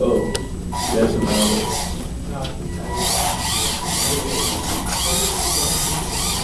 Oh.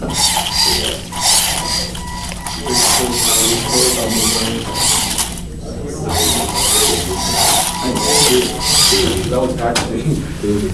That was actually.